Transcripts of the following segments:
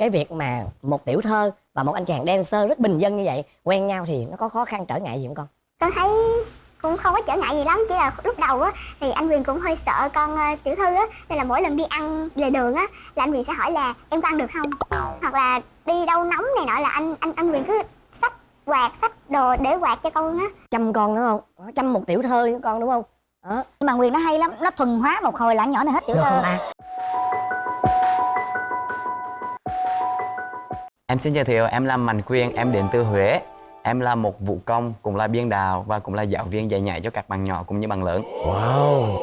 cái việc mà một tiểu thơ và một anh chàng dancer rất bình dân như vậy quen nhau thì nó có khó khăn trở ngại gì không con? Con thấy cũng không có trở ngại gì lắm chỉ là lúc đầu á thì anh Quyền cũng hơi sợ con ờ, tiểu thư á nên là mỗi lần đi ăn lề đường á là anh Quyền sẽ hỏi là em có ăn được không? Hoặc là đi đâu nóng này nọ là anh anh anh Quyền cứ xách quạt xách đồ để quạt cho con á. Chăm con đúng không? Chăm một tiểu thơ con đúng không? Đó nhưng mà quyền nó hay lắm nó thuần hóa một hồi là nhỏ này hết tiểu được không thơ ta Em xin giới thiệu, em là Mạnh Quyền, em đến từ Huế. Em là một vũ công, cũng là biên đạo và cũng là giáo viên dạy nhảy cho các bạn nhỏ cũng như bạn lớn. Wow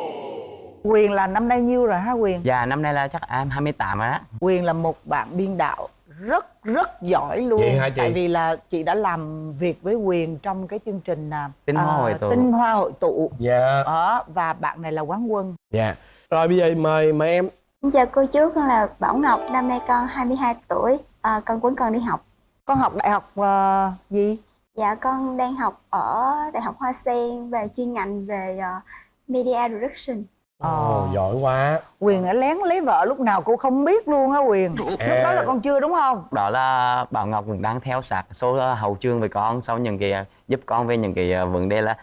Quyền là năm nay nhiêu rồi hả Quyền? Và năm nay là chắc em 28 rồi á. Quyền là một bạn biên đạo rất rất giỏi luôn Vậy hả chị? Tại vì là chị đã làm việc với Quyền trong cái chương trình à, Tinh Hoa à, Hội Tụ. Tinh Hoa Hội Tụ Dạ Đó, Và bạn này là quán quân Dạ Rồi bây giờ mời mời em Xin chào cô chú con là Bảo Ngọc năm nay con 22 tuổi à, con vẫn còn đi học Con học đại học ờ, gì? dạ con đang học ở đại học Hoa Sen về chuyên ngành về ờ, media production Ồ giỏi quá Quyền đã lén lấy vợ lúc nào cô không biết luôn hả Quyền Lúc đó là con chưa đúng không? Đó là Bảo Ngọc cũng đang theo sát số hậu trường với con sau những cái giúp con về những cái ờ, vấn đề là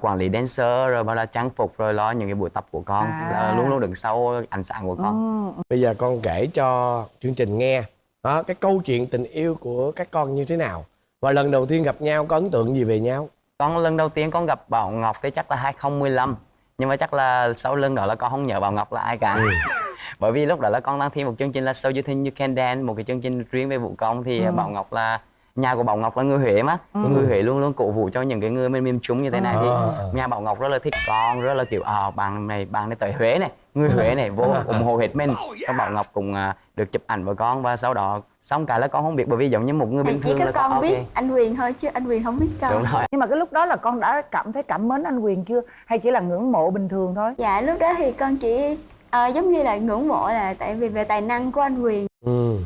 quản lý dancer rồi bao là trang phục rồi lo những cái buổi tập của con À. là luôn luôn đứng sau ánh sáng của con. Ừ. Bây giờ con kể cho chương trình nghe đó, Cái câu chuyện tình yêu của các con như thế nào? Và lần đầu tiên gặp nhau có ấn tượng gì về nhau? Con lần đầu tiên con gặp Bảo Ngọc thì chắc là 2015 nhưng mà chắc là sau lần đó là con không nhớ Bảo Ngọc là ai cả. Bởi vì lúc đó là con đang thi một chương trình là So You Think You Can Dance một cái chương trình riêng về vũ công. Thì Bảo Ngọc là nhà của Bảo Ngọc là người Huế mà người Huế luôn luôn cổ vũ cho những cái người bên miền Trung như thế này thì Ờ. nhà Bảo Ngọc rất là thích con rất là kiểu à bạn này bạn này tới Huế này người Huế này vô ủng hộ hết mình và Bảo Ngọc cũng à, được chụp ảnh với con và sau đó xong cái là con không biết bởi vì giống như một người bình chỉ thường có là con ok. biết anh Quyền thôi chứ anh Quyền không biết con đúng rồi Nhưng mà cái lúc đó là con đã cảm thấy cảm mến anh Quyền chưa? Hay chỉ là ngưỡng mộ bình thường thôi? dạ lúc đó thì con chỉ ờ, giống như là ngưỡng mộ là tại vì về tài năng của anh Quyền ừ.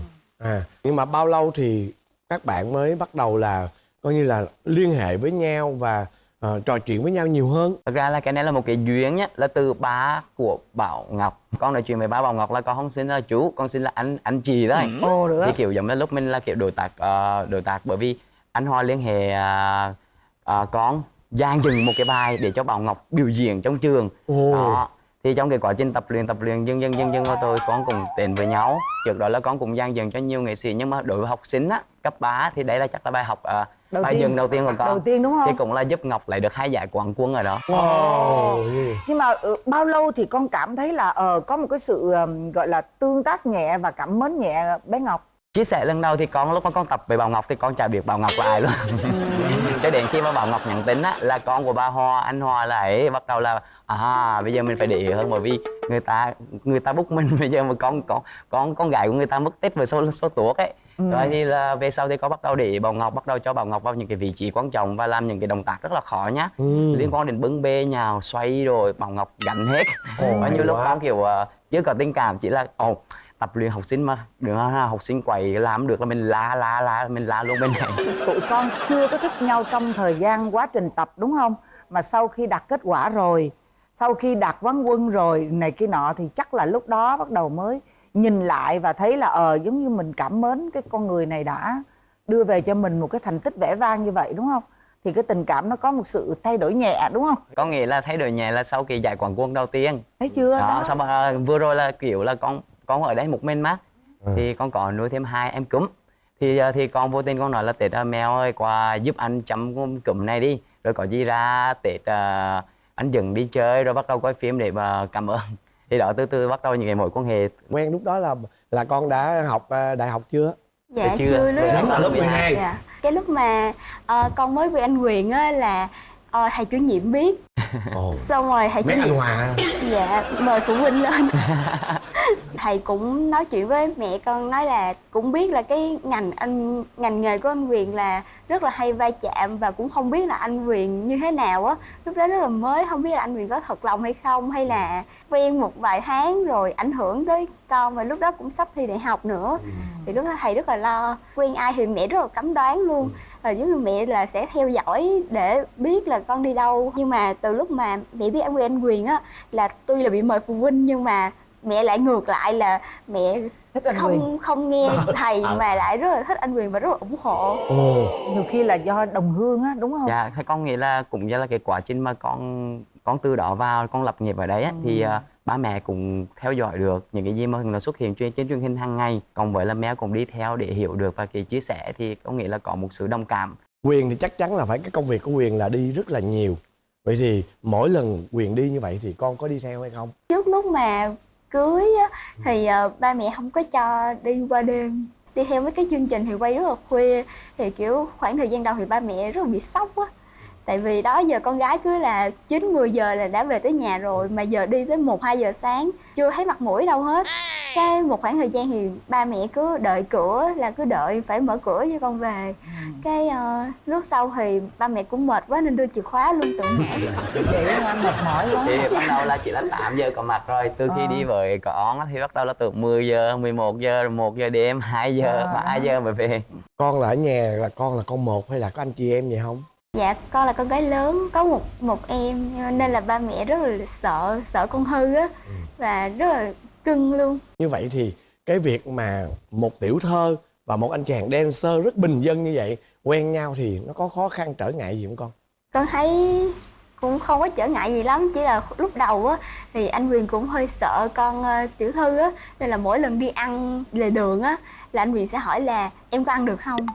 à, Nhưng mà bao lâu thì các bạn mới bắt đầu là Coi như là liên hệ với nhau và ờ, trò chuyện với nhau nhiều hơn Thật ra là cái này là một cái duyên nhá là từ ba của Bảo Ngọc con nói chuyện với ba Bảo Ngọc là con không xin là chú con xin là anh anh chị thôi Ồ được thì kiểu giống như lúc mình là kiểu đối tác ờ, đối tác bởi vì anh Hoa liên hệ à, à, con dàn dựng một cái bài để cho Bảo Ngọc biểu diễn trong trường Ồ. đó thì trong cái quá trình tập luyện tập luyện dần dần dần dần của tôi con cùng đến với nhau trước đó là con cũng dàn dựng cho nhiều nghệ sĩ nhưng mà đối với học sinh á cấp 3 thì đấy là chắc là bài học à, Đầu bài tiên. dừng đầu tiên của con. Đầu tiên đúng không? thì cũng là giúp Ngọc lấy được hai giải quán quân ở đó. Wow. Nhưng mà ừ, bao lâu thì con cảm thấy là ờ có một cái sự ừm, gọi là tương tác nhẹ và cảm mến nhẹ bé Ngọc? Chia sẻ lần đầu thì con lúc mà con tập về Bảo Ngọc thì con chả biết Bảo Ngọc là ai luôn. Cho đến khi mà Bảo Ngọc nhận tin á là con của ba Hoa anh Hoa là ấy bắt đầu là à bây giờ mình phải để ý hơn bởi vì người ta người ta bút mình. Bây giờ mà con con con con gái của người ta mất tích về số số tuổi ấy rồi thì là về sau thì có bắt đầu để Bảo Ngọc bắt đầu cho Bảo Ngọc vào những cái vị trí quan trọng và làm những cái động tác rất là khó nhá. Ừ. liên quan đến bưng bê nhào xoay rồi Bảo Ngọc gánh hết. Ồ, bao nhiêu lúc con kiểu ờ, chưa có tình cảm chỉ là ồ tập luyện học sinh mà đừng học sinh quậy làm được là mình la la la mình la luôn bên này. Tụi con chưa có thích nhau trong thời gian quá trình tập đúng không? Mà sau khi đạt kết quả rồi sau khi đạt quán quân rồi này kia nọ thì chắc là lúc đó bắt đầu mới nhìn lại và thấy là ờ giống như mình cảm mến cái con người này đã đưa về cho mình một cái thành tích vẻ vang như vậy đúng không? Thì cái tình cảm nó có một sự thay đổi nhẹ đúng không? Có nghĩa là thay đổi nhẹ là sau kỳ giải quán quân đầu tiên. Thấy chưa? Đó, đó, sau đó, vừa rồi là kiểu là con con ở đây một mình mà. Thì con có nuôi thêm hai em cúm. Thì ờ, thì con vô tình con nói là tết ờ, mèo ơi qua giúp anh chăm con cúm này đi. Rồi có gì ra tết ờ, anh dừng đi chơi rồi bắt đầu quay phim để mà cảm ơn thì đó từ từ bắt đầu những cái mối quan hệ Quen lúc đó là là con đã học ờ, đại học chưa? dạ chưa? chưa, lúc lúc lớp 12. dạ cái lúc mà ờ, con mới với anh Quyền á là ờ, thầy chủ nhiệm biết. Ồ. xong rồi thầy chủ Mấy anh nhiệm Hòa dạ mời phụ huynh lên. Thầy cũng nói chuyện với mẹ con nói là cũng biết là cái ngành anh ngành nghề của anh Quyền là rất là hay va chạm và cũng không biết là anh Quyền như thế nào á. Lúc đó rất là mới không biết là anh Quyền có thật lòng hay không hay là quen một vài tháng rồi ảnh hưởng tới con và lúc đó cũng sắp thi đại học nữa. Thì lúc đó thầy rất là lo quen ai thì mẹ rất là cấm đoán luôn. Là giống như mẹ là sẽ theo dõi để biết là con đi đâu. Nhưng mà từ lúc mà mẹ biết anh Quyền anh Quyền á là tuy là bị mời phụ huynh nhưng mà mẹ lại ngược lại là mẹ thích anh Quyền. không không nghe thầy À. mà lại rất là thích anh Quyền và rất là ủng hộ. Ồ. Nhiều khi là do đồng hương á đúng không? Dạ con nghĩ là cũng do là cái quá trình mà con con từ đó vào con lập nghiệp ở đấy á, thì à, ba mẹ cũng theo dõi được những cái gì mà nó xuất hiện trên trên truyền hình hàng ngày. Còn với là mẹ cũng đi theo để hiểu được và cái chia sẻ thì con nghĩ là có một sự đồng cảm. Quyền thì chắc chắn là phải cái công việc của quyền là đi rất là nhiều. Vậy thì mỗi lần quyền đi như vậy thì con có đi theo hay không? Trước lúc mà cưới á, thì ờ, ba mẹ không có cho đi qua đêm. Đi theo mấy cái chương trình thì quay rất là khuya. Thì kiểu khoảng thời gian đầu thì ba mẹ rất là bị sốc á tại vì đó giờ con gái cứ là 9 10 giờ là đã về tới nhà rồi mà giờ đi tới 1 2 giờ sáng chưa thấy mặt mũi đâu hết. Cái một khoảng thời gian thì ba mẹ cứ đợi cửa là cứ đợi phải mở cửa cho con về. Cái ờ, lúc sau thì ba mẹ cũng mệt quá nên đưa chìa khóa luôn tự mở. Vậy hả? mệt mỏi quá. Thì bắt đầu là chỉ là 8 giờ có mặt rồi. Từ khi Ờ. đi với con á, thì bắt đầu là từ 10 giờ 11 giờ rồi 1 giờ đêm 2 giờ Ờ, 3 giờ mới về. Con là ở nhà là con là con một hay là có anh chị em vậy không Dạ, con là con gái lớn, có một một em nên là ba mẹ rất là sợ sợ con hư á và rất là cưng luôn. như vậy thì cái việc mà một tiểu thơ và một anh chàng dancer rất bình dân như vậy quen nhau thì nó có khó khăn trở ngại gì không con Con thấy cũng không có trở ngại gì lắm, chỉ là lúc đầu á thì anh Quyền cũng hơi sợ con ờ, tiểu thư á nên là mỗi lần đi ăn lề đường á là anh Quyền sẽ hỏi là em có ăn được không?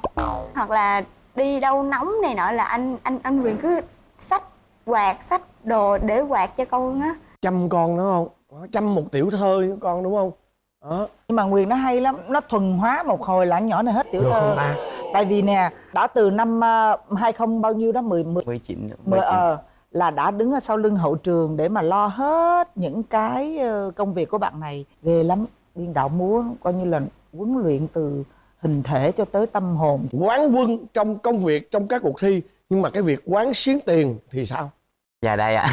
Hoặc là đi đâu nóng này nọ là anh anh anh Quyền cứ xách quạt, xách đồ để quạt cho con á. chăm con nó không? Đó, chăm một tiểu thơ với con đúng không? Đó nhưng mà Quyền nó hay lắm nó thuần hóa một hồi là nhỏ này hết tiểu được thơ. không ta? Tại vì nè đã từ năm uh, 20 bao nhiêu đó 10 10 19 mười 19 ờ là đã đứng ở sau lưng hậu trường để mà lo hết những cái ờ, công việc của bạn này. Ghê lắm biên đạo múa coi như là huấn luyện từ hình thể cho tới tâm hồn quán quân trong công việc trong các cuộc thi nhưng mà cái việc quán xuyến tiền thì sao Dạ đây ạ.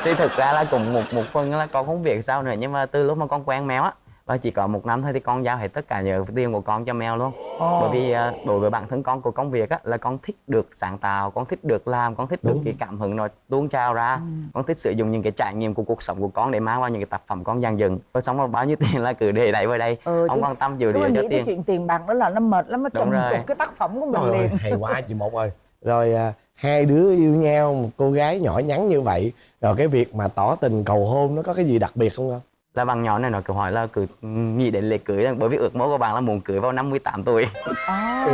thì thực ra là cũng một một phần là con không việc sao nữa nhưng mà từ lúc mà con quen mèo á và chỉ có một năm thôi thì con giao hết tất cả nhờ tiền của con cho mèo luôn. Ồ. Bởi vì à, đối với bản thân con của công việc á là con thích được sáng tạo, con thích được làm, con thích được cái cảm hứng nó tuôn trào ra. Ừ. Con thích sử dụng những cái trải nghiệm của cuộc sống của con để mang vào những cái tác phẩm con dàn dựng. Rồi xong rồi bao nhiêu tiền là cứ để đẩy vào đây. Ừ, không chứ- quan tâm Đúng địa là cho tiền. chuyện tiền bạc đó là nó mệt lắm nó Đúng trầm cái tác phẩm của mình Trời ơi, liền hay quá chị một ơi rồi à, hai đứa yêu nhau một cô gái nhỏ nhắn như vậy rồi cái việc mà tỏ tình cầu hôn nó có cái gì đặc biệt không con Là bằng nhỏ này nó cứ hỏi là cứ nghĩ đến lễ cưới bởi vì ước mơ của bạn là muốn cưới vào năm 18 tuổi. à,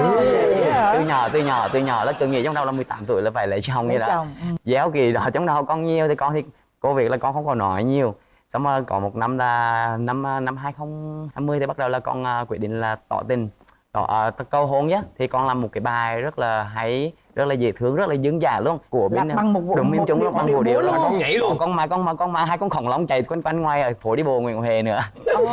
hả? từ nhỏ từ nhỏ từ nhỏ là cứ nghĩ trong đầu là 18 tuổi là phải lấy chồng như đó chồng, ừ. giáo kỳ đó trong đầu con nhiều thì con thì cô việc là con không còn nói nhiều xong rồi có một năm là năm à, năm 2020 thì bắt đầu là con à, quyết định là tỏ tình tỏ uh, câu hôn nhé thì con làm một cái bài rất là hay rất là dễ thương rất là dân dã luôn của bên bằng một vụ- đúng bên điệu- bằng một điệu luôn. Con nhảy luôn. con mà con mà con mà hai con khổng lông chạy quanh quanh ngoài ở phố đi bộ Nguyễn Huệ nữa Ồ.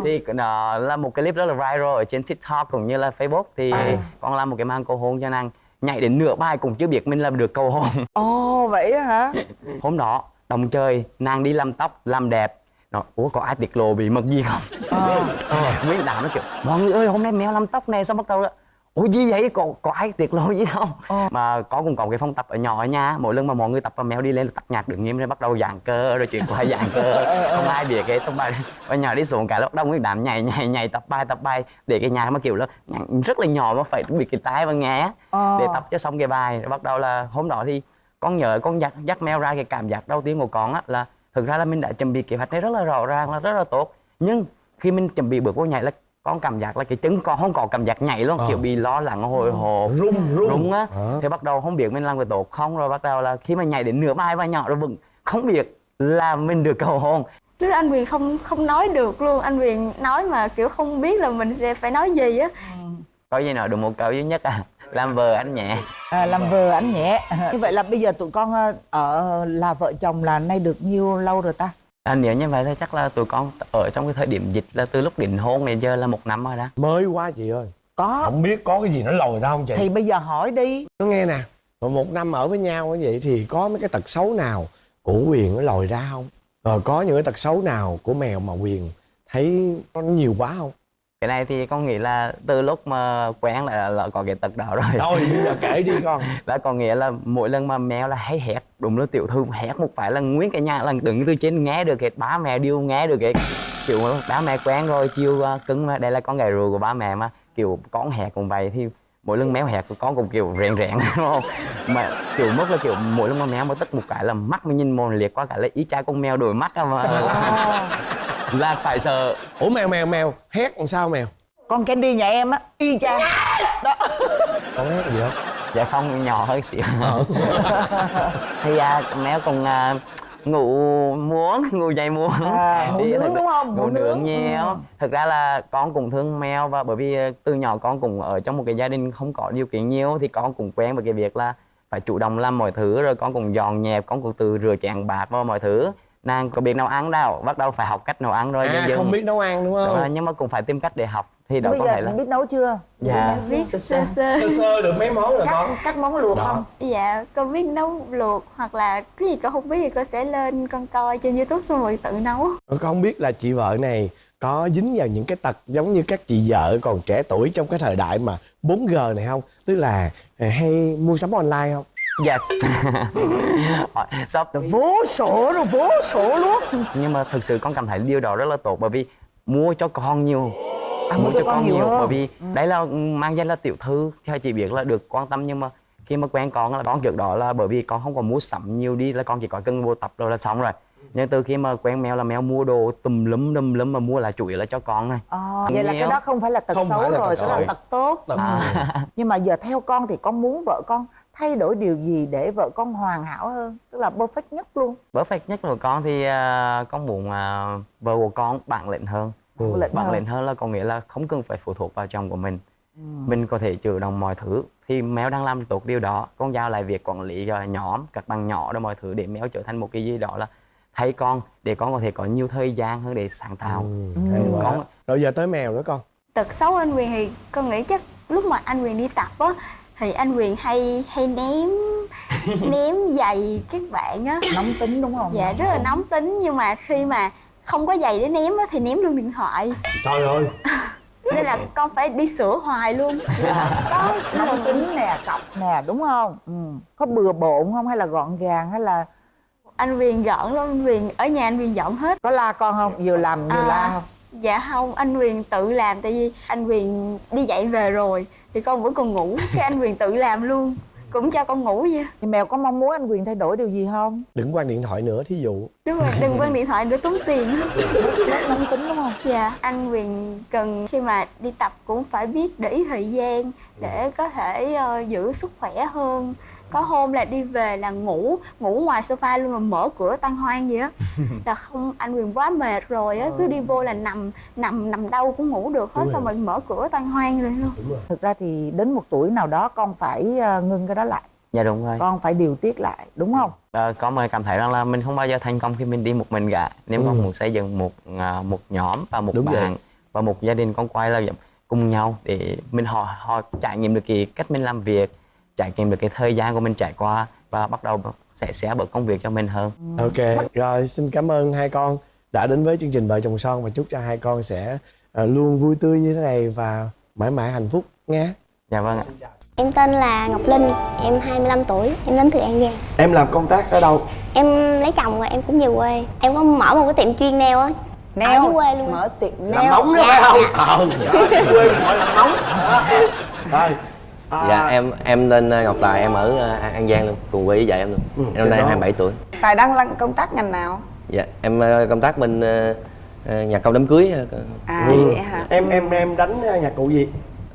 thì nó là một cái clip rất là viral ở trên TikTok cũng như là Facebook thì À. con làm một cái màn cầu hôn cho nàng nhảy đến nửa bài cũng chưa biết mình làm được cầu hôn Ồ vậy á hả? hôm đó đồng chơi nàng đi làm tóc làm đẹp nó ủa có ai tiết lộ bí mật gì không Ờ. Nguyên đám nó kiểu mọi người ơi hôm nay mèo làm tóc này xong bắt đầu là ủa gì vậy có, có ai tiết lộ gì đâu Ờ. mà có cũng có cái phong tập ở nhỏ ở nhà mỗi lần mà mọi người tập và mèo đi lên là tập nhạc đứng nghiêm rồi bắt đầu giãn cơ rồi chuyện qua giãn cơ. Không ai biết cái xong bài và nhỏ đi xuống cái lúc đông nguyên đám nhảy nhảy nhảy tập bài tập bài. Để cái nhạc mà kiểu là rất là nhỏ mà phải bị cái tai và nghe. Ờ. để tập cho xong cái bài rồi bắt đầu là hôm đó thì con nhớ con dắt dắt mèo ra cái cảm giác đầu tiên của con á là thực ra là mình đã chuẩn bị kế hoạch này rất là rõ ràng là rất là tốt. Nhưng khi mình chuẩn bị bước vô nhảy là con cảm giác là cái chân con không có cảm giác nhảy luôn Ờ. kiểu bị lo lắng hồi hộp run run đúng á. Ờ. thì bắt đầu không biết mình làm cái tốt không rồi bắt đầu là khi mà nhảy đến nửa bài và nhỏ rồi vẫn không biết là mình được cầu hôn. Lúc đó anh Quyền không không nói được luôn, anh Quyền nói mà kiểu không biết là mình sẽ phải nói gì á. có gì nói được một câu duy nhất à. Làm vợ anh nhẹ. À, làm vợ ảnh nhẹ. Như vậy là bây giờ tụi con ờ, ở là vợ chồng là nay được nhiêu lâu rồi ta? À, nếu như vậy thì chắc là tụi con ở trong cái thời điểm dịch là từ lúc định hôn này giờ là một năm rồi đó. Mới quá chị ơi. Có. Không biết có cái gì nó lòi ra không chị? Thì bây giờ hỏi đi. Nó nghe nè một năm ở với nhau như vậy thì có mấy cái tật xấu nào của quyền nó lòi ra không? Rồi có những cái tật xấu nào của mèo mà quyền thấy nó nhiều quá không cái này thì con nghĩ là từ lúc mà quen là, là có cái tật đó rồi. Thôi bây giờ kể đi con. Là có nghĩa là mỗi lần mà mèo là hay hét đúng là tiểu thư hét một phải là nguyên cái nhà là đứng từ trên nghe được hết ba mẹ đều nghe được hết. Kiểu ba mẹ quen rồi chiều à, cưng mà đây là con gà rùa của ba mẹ mà. Kiểu con hét cũng vậy thì mỗi lần méo hẹt của con cũng kiểu rèn rèn đúng không? Mà kiểu mất là kiểu mỗi lần mà méo mà tức một cái là mắt mình nhìn mồm liệt quá cả là ý cha con mèo đổi mắt mà là phải sợ. Ủa mèo mèo mèo hét làm sao mèo? Con Candy nhà em á y chang. Đó. Con hét gì không dạ không nhỏ hơn xíu. Thì à, méo còn à, ngủ muốn ngủ dậy muốn À, ngủ nướng đúng không? ngủ nướng. nhiều. Ừ. thực ra là con cũng thương mèo và bởi vì à, từ nhỏ con cũng ở trong một cái gia đình không có điều kiện nhiều thì con cũng quen với cái việc là phải chủ động làm mọi thứ rồi con cũng dọn dẹp con cũng từ rửa chén bạc vào mọi thứ nàng có biết nấu ăn đâu bắt đầu phải học cách nấu ăn rồi à dần. không biết nấu ăn đúng Đúng rồi, không nhưng mà cũng phải tìm cách để học thì đó bây có giờ thể là biết nấu chưa? Dạ. Biết sơ sơ sơ. Sơ được mấy món rồi các con? các món luộc Đó. không? Dạ con biết nấu luộc hoặc là cái gì con không biết thì con sẽ lên con coi trên youtube xong rồi tự nấu. Con không biết là chị vợ này có dính vào những cái tật giống như các chị vợ còn trẻ tuổi trong cái thời đại mà 4G này không? Tức là à, hay mua sắm online không yes shop vô số rồi vô số luôn nhưng mà thực sự con cảm thấy điều đó rất là tốt bởi vì mua cho con nhiều À, mua cho con nhiều hơn. bởi vì đấy là mang danh là tiểu thư theo chị biết là được quan tâm nhưng mà khi mà quen con là con trước đó là bởi vì con không có mua sắm nhiều đi là con chỉ có cân vô tập rồi là xong rồi nhưng từ khi mà quen mèo là mèo mua đồ tùm lum tùm lum mà mua là chủ yếu là cho con này à, vậy là cái Nhiều. đó không phải là tật Không xấu là rồi tật là xấu. tật tốt Tật- Ừ. nhưng mà giờ theo con thì con muốn vợ con thay đổi điều gì để vợ con hoàn hảo hơn tức là perfect nhất luôn perfect nhất của con thì à, con muốn à, vợ của con bản lĩnh hơn ừ. lệnh bản hơn. lĩnh hơn là có nghĩa là không cần phải phụ thuộc vào chồng của mình Ừ. mình có thể chủ động mọi thứ thì mèo đang làm tốt điều đó con giao lại việc quản lý cho nhóm các bạn nhỏ đó mọi thứ để mèo trở thành một cái gì đó là thay con để con có thể có nhiều thời gian hơn để sáng tạo Ừ, quá. Con- rồi giờ tới mèo nữa con tật xấu anh Quyền thì con nghĩ chắc lúc mà anh Quyền đi tập á thì anh Quyền hay hay ném ném giày các bạn á. Nóng tính đúng không? Dạ rất là nóng tính. Nhưng mà khi mà không có giày để ném á thì ném luôn điện thoại. Trời ơi. Nên là con phải đi sửa hoài luôn. Có nóng tính nè cọc nè đúng không? Ừ. có bừa bộn không? Hay là gọn gàng? Hay là anh Quyền gọn lắm anh Quyền ở nhà anh Quyền dọn hết. Có la con không? Vừa làm vừa À. la không dạ không anh Quyền tự làm tại vì anh Quyền đi dạy về rồi thì con vẫn còn ngủ cái anh Quyền tự làm luôn cũng cho con ngủ vậy. Thì mèo có mong muốn anh quyền thay đổi điều gì không? Đừng quan điện thoại nữa thí dụ. Đúng rồi đừng quăng điện thoại nữa tốn tiền. Bớt nóng tính đúng không? Dạ anh Quyền cần khi mà đi tập cũng phải biết để ý thời gian để có thể ờ, giữ sức khỏe hơn có hôm là đi về là ngủ ngủ ngoài sofa luôn là mở cửa tan hoang vậy á. Là không anh Quyền quá mệt rồi á cứ đi vô là nằm nằm nằm đâu cũng ngủ được hết xong rồi. rồi mở cửa tan hoang rồi luôn. Thực ra thì đến một tuổi nào đó con phải ờ, ngưng cái đó lại. Dạ đúng rồi. Con phải điều tiết lại đúng không? Ờ, con mới cảm thấy rằng là mình không bao giờ thành công khi mình đi một mình cả. Nếu Ừ. con muốn xây dựng một à, một nhóm và một Đúng vậy. bạn và một gia đình con quay là cùng nhau để mình họ họ trải nghiệm được cái cách mình làm việc trải nghiệm được cái thời gian của mình trải qua và bắt đầu sẽ sẽ bớt công việc cho mình hơn ok rồi xin cảm ơn hai con đã đến với chương trình vợ chồng son và chúc cho hai con sẽ ờ, luôn vui tươi như thế này và mãi mãi hạnh phúc nha dạ vâng ạ Em tên là Ngọc Linh, em 25 tuổi, em đến từ An Giang. em làm công tác ở đâu Em lấy chồng rồi em cũng về quê. Em có mở một cái tiệm chuyên nail á. Ở dưới quê luôn. mở tiệm làm nail móng đó Dạ, phải không dạ. ờ đó, quê gọi là móng rồi à, Dạ em em tên ờ, Ngọc Tài em ở ờ, An Giang luôn cùng quê với vợ em luôn. Ừ, em năm nay trên đó. 27 tuổi. Tài đang làm công tác ngành nào? dạ em công tác bên nhà công đám cưới À Ừ. vậy hả? em em em đánh nhạc cụ gì?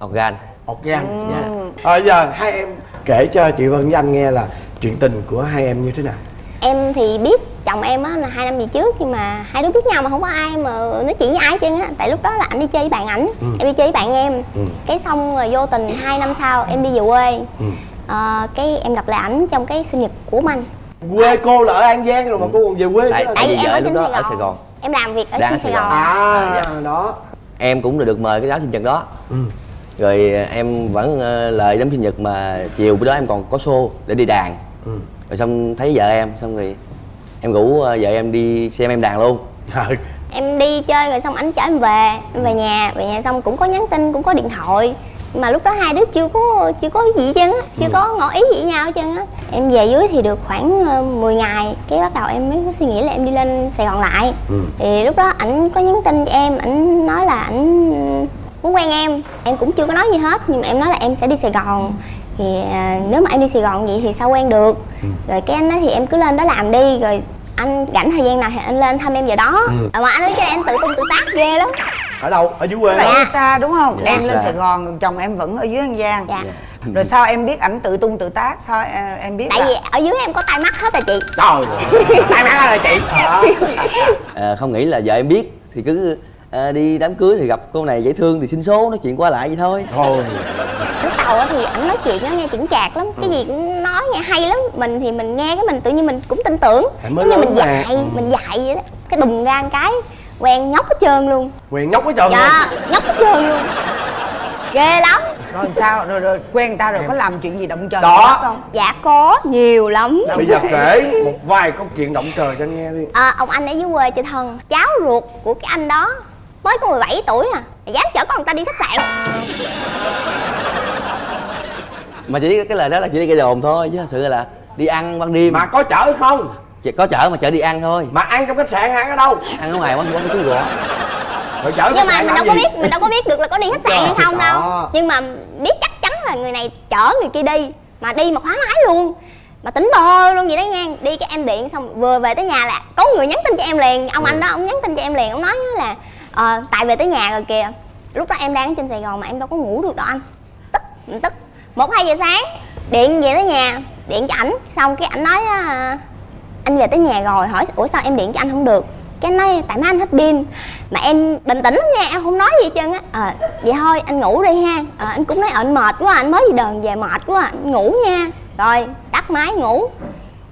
Organ. Organ dạ. Ờ giờ hai em kể cho chị Vân với anh nghe là chuyện tình của hai em như thế nào. Em thì biết chồng em á là hai năm về trước nhưng mà hai đứa biết nhau mà không có ai mà nói chuyện với ai hết trơn á. Tại lúc đó là anh đi chơi với bạn ảnh, Ừ. em đi chơi với bạn em. Ừ. Cái xong rồi vô tình hai năm sau em đi về quê. Ừ. Ờ, cái em gặp lại ảnh trong cái sinh nhật của anh. quê cô là ở an giang rồi mà cô còn về quê tại tại vì em vợ lúc đó Sài ở. Sài Gòn Em làm việc ở Đang trên ở Sài Sài Gòn. Gòn. à, dạ. đó em cũng được mời cái đám sinh nhật đó ừ. rồi ờ, em vẫn ờ, lời đám sinh nhật mà chiều bữa đó em còn có show để đi đàn Ừ. rồi xong thấy vợ em xong rồi em rủ ờ, vợ em đi xem em đàn luôn. Ờ, em đi chơi rồi xong ảnh chở em về em về nhà về nhà xong cũng có nhắn tin cũng có điện thoại. Mà lúc đó hai đứa chưa có chưa có gì hết trơn á chưa có ngỏ ý gì với nhau hết trơn á. Em về dưới thì được khoảng ờ, 10 ngày cái bắt đầu em mới có suy nghĩ là em đi lên sài gòn lại. Thì lúc đó ảnh có nhắn tin cho em ảnh nói là ảnh muốn quen em. Em cũng chưa có nói gì hết nhưng mà em nói là em sẽ đi sài gòn. Thì à, nếu mà em đi sài gòn vậy thì sao quen được? Rồi cái anh nói thì em cứ lên đó làm đi rồi anh rảnh thời gian nào thì anh lên thăm em giờ đó. À, mà anh nói cho em tự tung tự tác ghê lắm. Ở đâu? Ở dưới quê là hả? đi xa đúng không? Dạ, em lên xa. sài gòn còn chồng em vẫn ở dưới an giang. Dạ. Rồi sao em biết ảnh tự tung tự tác? Sao à, em biết tại là vì ở dưới em có tai mắt hết rồi chị. Trời tay má rồi chị. À, không nghĩ là vợ em biết thì cứ à, đi đám cưới thì gặp cô này dễ thương thì xin số nói chuyện qua lại vậy thôi. Thôi á thì ảnh nói chuyện á nghe chững chạc lắm. Cái gì cũng nói nghe hay lắm. Mình thì mình nghe cái mình tự nhiên mình cũng tin tưởng. Giống như mình dạy mình dạy vậy đó. Cái đùng ra một cái quen nhóc hết trơn luôn. Quyền nhóc cái trơn luôn. dạ nhóc hết trơn luôn. Ghê lắm. Rồi sao? Rồi rồi quen người ta rồi có làm chuyện gì động trời Đó. không? Dạ có nhiều lắm. Bây giờ kể một vài câu chuyện động trời cho anh nghe đi. À, ông anh ở dưới quê chơi thân. Cháu ruột của cái anh đó mới có 17 tuổi à. Mà dám chở con người ta đi khách sạn mà chỉ cái lời đó là chỉ đi gây đồn thôi chứ thật sự là đi ăn ban đêm. Mà có chở không? Chỉ có chở mà chở đi ăn thôi. Mà ăn trong khách sạn ăn ở đâu? Ăn ở ngoài quán quán chú gõ rồi chở nhưng mà mình đâu có gì? biết mình đâu có biết được là có đi khách sạn hay không đâu. nhưng mà biết chắc chắn là người này chở người kia đi mà đi mà khóa máy luôn. Mà tính bơ luôn vậy đó nha đi cái em điện xong vừa về tới nhà là có người nhắn tin cho em liền. Ông anh đó ông nhắn tin cho em liền ông nói là ờ, tại về tới nhà rồi kìa. Lúc đó em đang ở trên sài gòn mà em đâu có ngủ được đâu anh. Tức mình tức một hai giờ sáng điện về tới nhà điện cho ảnh. Xong cái ảnh nói á, anh về tới nhà rồi hỏi ủa sao em điện cho anh không được? Cái anh nói tại má anh hết pin. Mà em bình tĩnh lắm nha em không nói gì hết trơn á. Ờ vậy thôi anh ngủ đi ha. À, anh cũng nói ờ, anh mệt quá anh mới đi đờn về mệt quá anh ngủ nha. Rồi tắt máy ngủ.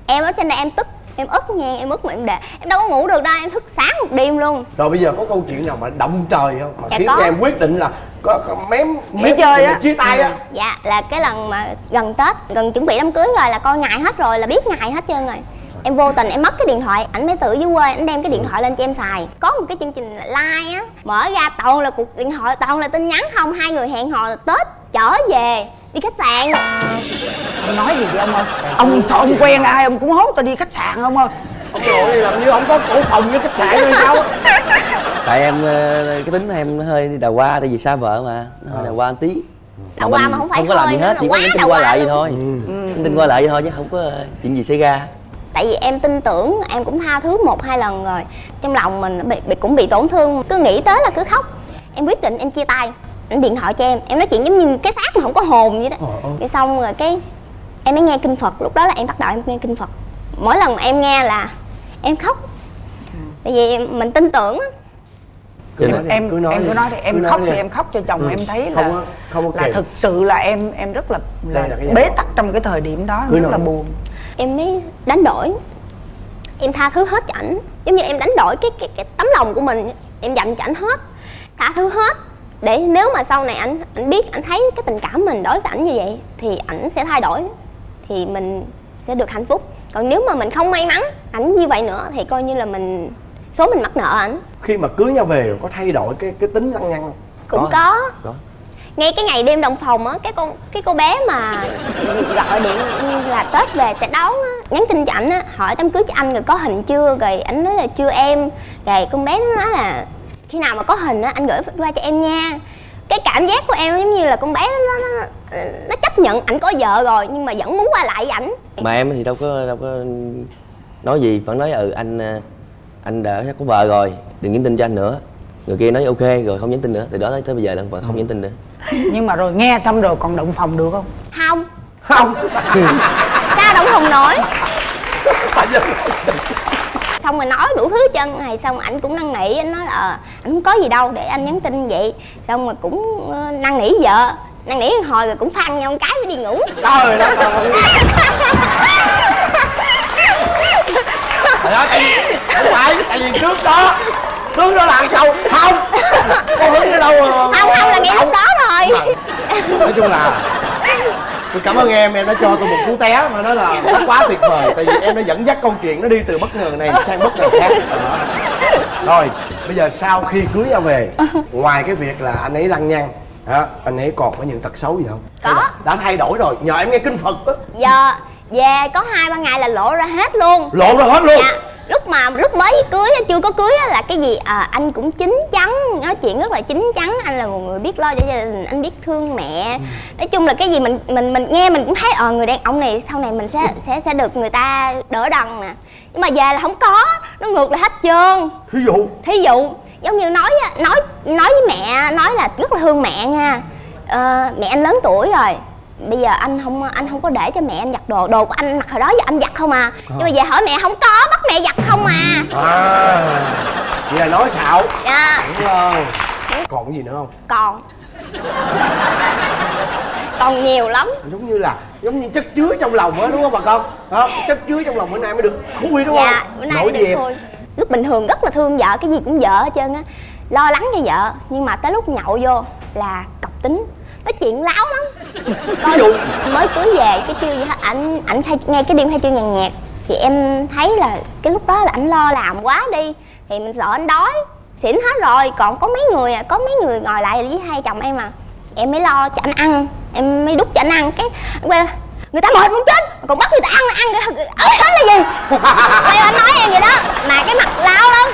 Em ở trên đây em tức em ức nha em ức mà em để em đâu có ngủ được đâu em thức sáng một đêm luôn. Rồi bây giờ có câu chuyện nào mà động trời không? Mà Dạ khiến cho em quyết định là có, có mém mém chơi á. chia tay á. Dạ là cái lần mà gần tết gần chuẩn bị đám cưới rồi là coi ngày hết rồi là biết ngày hết trơn rồi. Em vô tình em mất cái điện thoại ảnh mới tự dưới quê ảnh đem cái điện thoại lên cho em xài. Có một cái chương trình like á mở ra toàn là cuộc điện thoại toàn là tin nhắn không hai người hẹn hò tết trở về đi khách sạn. Ông nói gì vậy ông ơi? Ông sợ ông quen ai ông cũng hốt tao đi khách sạn ông ơi. Ông nội làm như không có cổ phòng với khách sạn hay sao? Tại em ờ, cái tính em nó hơi đào hoa tại vì xa vợ mà. Nó hơi đào hoa một tí. Đào mình mà không phải không có làm gì hết chỉ có nhắn tin đào qua hoa lại vậy thôi. Nhắn tin qua lại vậy thôi chứ không có ờ, chuyện gì xảy ra. Tại vì em tin tưởng em cũng tha thứ một hai lần rồi. Trong lòng mình bị, bị cũng bị tổn thương. Cứ nghĩ tới là cứ khóc. Em quyết định em chia tay anh điện thoại cho em em nói chuyện giống như cái xác mà không có hồn vậy đó. Cái xong rồi cái em mới nghe kinh phật lúc đó là em bắt đầu em nghe kinh phật. Mỗi lần mà em nghe là em khóc. Tại vì mình tin tưởng á. Cho nên- em cứ nói em cứ nói thì em Cứ nói khóc thì em. khóc cho chồng Ừ. em thấy Không là có- không có là thực sự là em em rất là, là, là bế tắc trong cái thời điểm đó Cứ rất nói. là buồn. Em mới đánh đổi. Em tha thứ hết cho ảnh. Giống như em đánh đổi cái cái cái tấm lòng của mình. Em dành cho ảnh hết. Tha thứ hết để nếu mà sau này ảnh ảnh biết ảnh thấy cái tình cảm mình đối với ảnh như vậy thì ảnh sẽ thay đổi thì mình sẽ được hạnh phúc. Còn nếu mà mình không may mắn ảnh như vậy nữa thì coi như là mình số mình mắc nợ ảnh. Khi mà cưới nhau về có thay đổi cái cái tính lăng nhăng không? Cũng Có. có, có. Ngay cái ngày đêm đồng phòng á cái con cái cô bé mà gọi điện là tết về sẽ đón á nhắn tin cho ảnh á hỏi đám cưới cho anh rồi có hình chưa rồi ảnh nói là chưa em. Rồi con bé nó nói là khi nào mà có hình á anh gửi qua cho em nha. Cái cảm giác của em giống như là con bé nó nó, nó chấp nhận ảnh có vợ rồi nhưng mà vẫn muốn qua lại với ảnh. Mà em thì đâu có đâu có nói gì vẫn nói ừ anh ờ, anh đã có vợ rồi đừng nhắn tin cho anh nữa. Người kia nói ok rồi không nhắn tin nữa. Từ đó tới, tới bây giờ là vẫn không nhắn tin nữa. Nhưng mà rồi nghe xong rồi còn động phòng được không? Không. Không. Sao động hồng nổi xong rồi nói đủ thứ chân này xong ảnh cũng năn nỉ anh nói là ờ, ảnh không có gì đâu để anh nhắn tin vậy. Xong rồi cũng ờ, năn nỉ vợ. Năn nỉ hồi rồi cũng phăng nhau một cái mới đi ngủ. Trời đất ơi. Trời ơi, tại vì không phải tại vì trước đó trước đó là ăn sâu không có hứng ở đâu mà- không không là ngay lúc đó rồi nói chung là tôi cảm ơn em em đã cho tôi một cú té mà nó là nó quá tuyệt vời tại vì em đã dẫn dắt câu chuyện nó đi từ bất ngờ này sang bất ngờ khác. Đó. rồi bây giờ sau khi cưới nhau về ngoài cái việc là anh ấy lăng nhăng Đó, anh ấy còn có những tật xấu gì không? Có. Đã thay đổi rồi nhờ em nghe kinh phật á. Giờ về có hai ba ngày là lộ ra hết luôn. Lộ ra hết luôn? Dạ lúc mà lúc mới cưới chưa có cưới á, là cái gì? À, anh cũng chín chắn nói chuyện rất là chín chắn. Anh là một người biết lo cho gia đình anh biết thương mẹ. Nói chung là cái gì mình mình mình nghe mình cũng thấy ờ người đàn ông này sau này mình sẽ sẽ sẽ được người ta đỡ đần nè. Nhưng mà về là không có nó ngược lại hết trơn. Thí dụ? Thí dụ giống như nói á, nói nói với mẹ nói là rất là thương mẹ nha. Ờ, mẹ anh lớn tuổi rồi bây giờ anh không anh không có để cho mẹ anh giặt đồ đồ của anh mặc hồi đó giờ anh giặt không à. Nhưng mà về hỏi mẹ không có bắt mẹ giặt không à. À vậy là nói xạo. Dạ. Đúng không? Còn cái gì nữa không? Còn. Còn nhiều lắm. Giống như là giống như chất chứa trong lòng á đúng không bà con? Đó, chất chứa trong lòng bữa nay mới được khui đúng dạ không? bữa nay nổi mới được lúc bình thường rất là thương vợ cái gì cũng vợ hết trơn á. Lo lắng cho vợ nhưng mà tới lúc nhậu vô là cọc tính nói chuyện láo lắm. Ví dụ mới cưới về cái chưa gì hết ảnh ảnh khai nghe cái đêm khai trương nhàn nhạc thì em thấy là cái lúc đó là ảnh lo làm quá đi. Thì mình sợ anh đói. Xỉn hết rồi còn có mấy người à có mấy người ngồi lại với hai chồng em à. Em mới lo cho anh ăn. Em mới đút cho anh ăn. Cái quay người ta mệt muốn chết. Còn bắt người ta ăn ăn ớt hết là gì? Quay anh nói em vậy đó. Mà cái mặt láo lắm.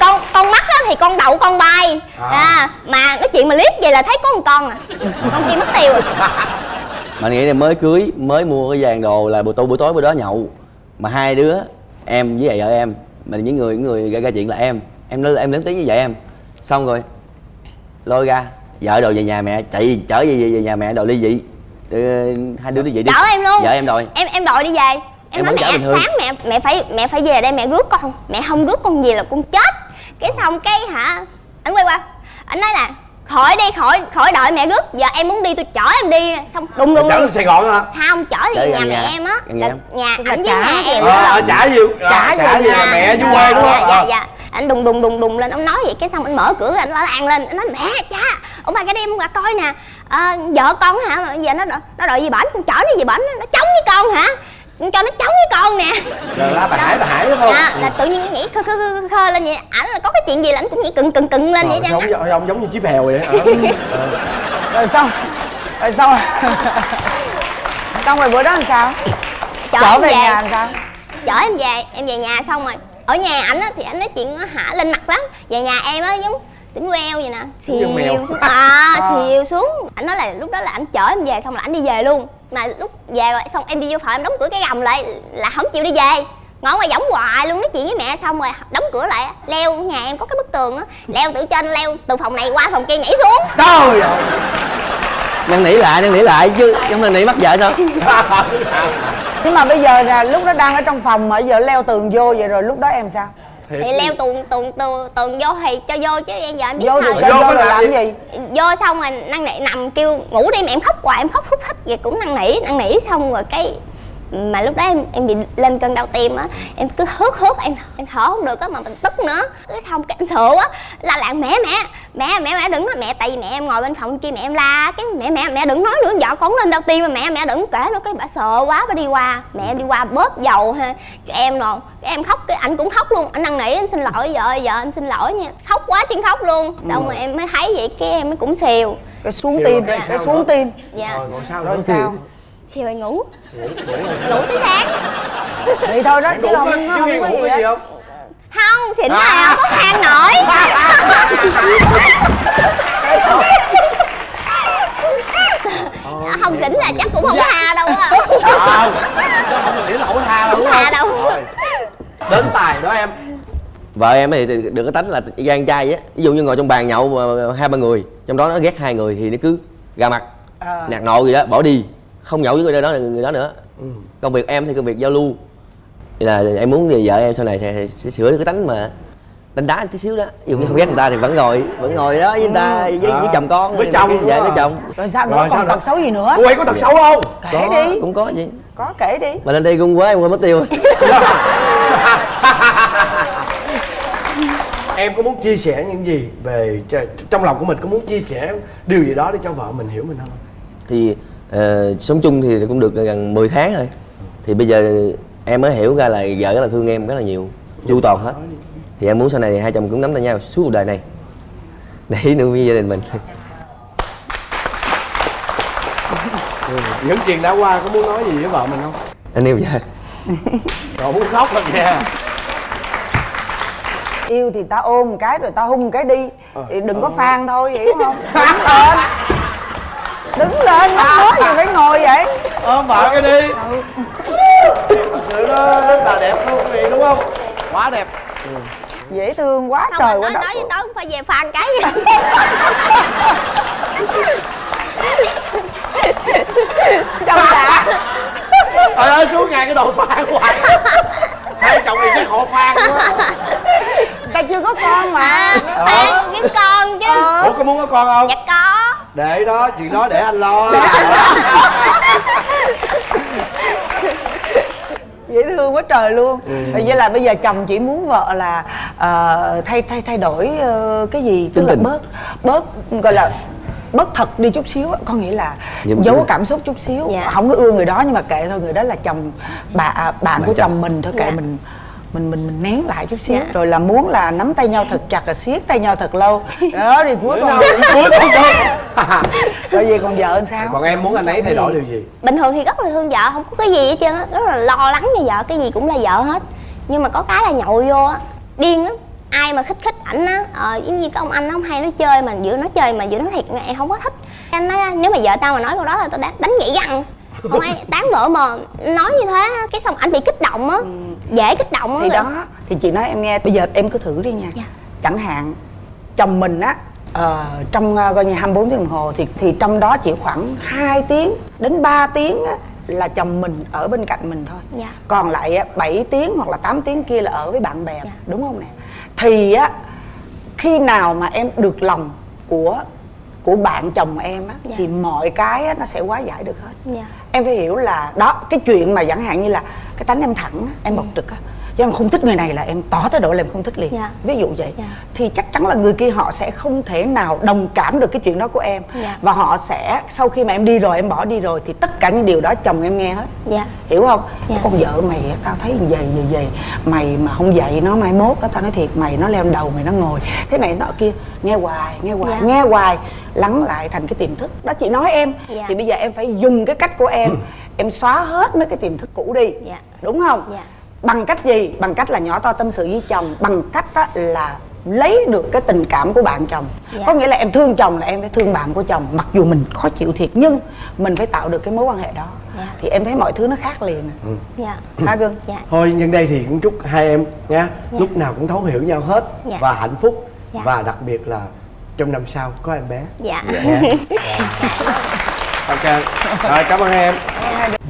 Con con mắt á thì con đậu con bay À. à. Mà nói chuyện mà liếc vậy là thấy có một con à. Con kia mất tiêu rồi. Mà nghĩ là mới cưới, mới mua cái vàng đồ là buổi tối buổi tối bữa đó nhậu. Mà hai đứa, em với vợ em Mà những người những người gây ra chuyện là em. Em lớn em lớn tiếng như vậy em. Xong rồi Lôi ra Vợ đồ về nhà mẹ chạy chở về, về, nhà mẹ đồ ly dị. Đưa, Hai đứa ly dị đi. Chở em luôn. Vợ em đòi. Em em đòi đi về. Em, Em nói mẹ sáng mẹ mẹ phải mẹ phải về đây mẹ rước con. Mẹ không rước con về là con chết. Cái xong cái hả anh quay qua anh nói là khỏi đi khỏi khỏi đợi mẹ rước giờ em muốn đi tôi chở em đi. Xong đùng đùng đùng. lên sài gòn hả? Không chở Chở đi gần nhà. mẹ nhà. em. Á nhà nhà ảnh với nhà. Em đó. à, á. trả nhiều Trả nhà. mẹ dạ, quê đúng dạ, không? dạ, Ờ. dạ. anh đùng đùng đùng đùng lên. Ông nói vậy cái xong anh mở cửa anh la làng lên. Anh nói mẹ cha ông bà cái đêm qua coi nè. À, vợ con hả? Mà giờ nó đ- nó đòi gì bển con chở nó gì bển nó chống với con hả cho nó chống với con nè. Rồi la bà hải bà hải đúng không? Dạ là tự nhiên nhảy khơ khơ khơ, khơ lên vậy. Ảnh là có cái chuyện gì là ảnh cũng nhảy cừng cừng cừng lên vậy chứ. giống, giống giống như chiếc phèo vậy Ờ. rồi xong rồi xong rồi xong rồi bữa đó làm sao? Chở trở em về về. nhà làm sao? Chở em về em về nhà xong rồi. Ở nhà ảnh á thì ảnh nói chuyện nó hả lên mặt lắm. Về nhà em á giống tỉnh queo vậy nè. Xìu xuống. À. xìu xuống. Ảnh nói là lúc đó là ảnh chở em về xong là ảnh đi về luôn mà lúc về rồi xong em đi vô phòng em đóng cửa cái gầm lại là không chịu đi về. Ngồi ngoài võng hoài luôn nói chuyện với mẹ xong rồi đóng cửa lại. Leo nhà em có cái bức tường á leo từ trên leo từ phòng này qua phòng kia nhảy xuống. Trời ơi! Năn nỉ lại, năn nỉ lại chứ Trong năn nỉ mắc vợ sao? Nhưng mà bây giờ là lúc đó đang ở trong phòng mà giờ leo tường vô vậy rồi lúc đó em sao Thiệt thì leo tường tường tường tường vô thì cho vô chứ em giờ em biết vô sao Vô vô làm gì? gì vô xong rồi năn nỉ nằm kêu ngủ đi mà em khóc hoài em khóc thúc thích vậy cũng năn nỉ năn nỉ xong rồi cái mà lúc đó em em bị lên cơn đau tim á em cứ hớt hớt em em thở không được á mà mình tức nữa. Cái xong cái em sợ á la làng mẹ mẹ mẹ mẹ mẹ đừng nói mẹ. Tại vì mẹ em ngồi bên phòng kia mẹ em la cái mẹ mẹ mẹ đừng nói nữa vợ con lên đau tim mà mẹ mẹ đừng kể nữa. Cái bà sợ quá bà đi qua mẹ em đi qua bóp dầu ha cho em rồi cái em khóc cái anh cũng khóc luôn. Anh năn nỉ anh xin lỗi vợ ơi, vợ anh xin lỗi nha. Khóc quá chứ khóc luôn. Xong rồi em mới thấy vậy cái em mới cũng xìu. Cái xuống tim. cái xuống tim. Dạ. Rồi còn sao rồi nữa? sao? Xìu rồi ngủ ngủ tới sáng vậy thôi đó chứ ngủ không có- không chứ có ngủ gì không? Không xỉn là không có than nổi. Không xỉn là chắc cũng không tha đâu á. Không không xỉn là không tha đâu đúng tha đâu. Đến tài đó em. Vợ em thì được cái tánh là gan trai á. Ví dụ như ngồi trong bàn nhậu mà hai ba người Trong đó nó ghét hai người thì nó cứ ra mặt. À. Nạt nộ gì đó, bỏ đi Không nhậu với người đó người đó nữa. Ừ. Công việc em thì công việc giao lưu. Vậy là em muốn thì vợ em sau này thì sẽ sửa được cái tánh mà đánh đá tí xíu đó. Dụ như không ghét người ta thì vẫn ngồi vẫn ngồi đó với người ta với, với À, chồng con. Với chồng dạ đúng với chồng. Rồi sao nữa? Còn tật xấu gì nữa? Cô ấy có tật xấu không? Kể đi. Cũng có gì có kể đi. Mà lên đây gung quá em quên mất tiêu. Em có muốn chia sẻ những gì về trong lòng của mình? Có muốn chia sẻ điều gì đó để cho vợ mình hiểu mình không? Thì ờ, sống chung thì cũng được gần 10 tháng rồi. Thì bây giờ em mới hiểu ra là vợ rất là thương em rất là nhiều chu toàn hết. Thì em muốn sau này hai chồng cũng nắm tay nhau suốt cuộc đời này. Để nuôi gia đình mình. Những chuyện đã qua có muốn nói gì với vợ mình không? Anh yêu vợ. Rồi muốn khóc rồi kìa. Yêu thì ta ôm một cái rồi ta hung một cái đi. Ờ. thì đừng có phan thôi hiểu không? Đứng lên đứng lên mắc nói gì phải ngồi vậy. Ôm vợ cái đi. Thật sự nó rất là đẹp luôn quý vị đúng không? Quá đẹp. Dễ thương quá không trời anh quá nói nói với tớ cũng phải về fan cái gì? Trong đã trời ơi xuống ngày cái đồ phan hoài hai chồng này chắc họ phan quá. Ta chưa có con mà. Fan kiếm con chứ. Ủa có muốn có con không? Dạ có để đó chuyện đó để anh lo dễ thương quá trời luôn Ừ. vậy là bây giờ chồng chỉ muốn vợ là ờ, thay thay thay đổi ờ, cái gì tức là bớt bớt gọi là bớt thật đi chút xíu có nghĩa là Nhưng- giấu cảm xúc chút xíu Dạ. không có ưa người đó nhưng mà kệ thôi người đó là chồng bà à, bạn của chồng. chồng mình thôi kệ Dạ. mình mình mình mình nén lại chút xíu Dạ. rồi là muốn là nắm tay nhau thật chặt là siết tay nhau thật lâu. Đó thì cuối cùng. cuối con con rồi về còn vợ sao? Còn em muốn anh ấy thay đổi điều gì? Bình thường thì rất là thương vợ không có cái gì hết trơn á rất là lo lắng cho vợ cái gì cũng là vợ hết. Nhưng mà có cái là nhậu vô á điên lắm. Ai mà khích khích ảnh á ờ, giống như cái ông anh nó hay nói chơi mà vừa nói chơi mà vừa nói thiệt em không có thích. Anh nói nếu mà vợ tao mà nói câu đó là tao đánh, đánh gãy răng không ai tán vợ mà nói như thế cái xong anh bị kích động á dễ kích động á thì đó thì chị nói em nghe bây giờ em cứ thử đi nha Dạ. chẳng hạn chồng mình á ờ, trong ờ, coi như 24 tiếng đồng hồ thì thì trong đó chỉ khoảng 2 tiếng đến 3 tiếng á, là chồng mình ở bên cạnh mình thôi Dạ. còn lại á, 7 tiếng hoặc là 8 tiếng kia là ở với bạn bè Dạ. đúng không nè thì á khi nào mà em được lòng của của bạn chồng em á Dạ. thì mọi cái á, nó sẽ hóa giải được hết Dạ. em phải hiểu là đó cái chuyện mà chẳng hạn như là cái tánh em thẳng á, em bộc trực á chứ em không thích người này là em tỏ thái độ là em không thích liền Dạ. ví dụ vậy Dạ. thì chắc chắn là người kia họ sẽ không thể nào đồng cảm được cái chuyện đó của em Dạ. và họ sẽ sau khi mà em đi rồi em bỏ đi rồi thì tất cả những điều đó chồng em nghe hết dạ hiểu không Dạ. con vợ mày tao thấy vậy vậy vậy mày mà không dạy nó mai mốt đó tao nói thiệt mày nó leo đầu mày nó ngồi thế này nọ kia nghe hoài nghe hoài Dạ. nghe hoài lắng lại thành cái tiềm thức đó chị nói em Dạ. thì bây giờ em phải dùng cái cách của em em xóa hết mấy cái tiềm thức cũ đi Dạ. đúng không Dạ. Bằng cách gì? Bằng cách là nhỏ to tâm sự với chồng. Bằng cách đó là lấy được cái tình cảm của bạn chồng. Dạ. có nghĩa là em thương chồng là em phải thương bạn của chồng mặc dù mình khó chịu thiệt nhưng mình phải tạo được cái mối quan hệ đó. Dạ. thì em thấy mọi thứ nó khác liền dạ. Hả gương? Dạ. Thôi nhân đây thì cũng chúc hai em nha lúc nào cũng thấu hiểu nhau hết Dạ. và hạnh phúc. Dạ. và đặc biệt là trong năm sau có em bé. Dạ. Nha ok. Rồi cảm ơn em.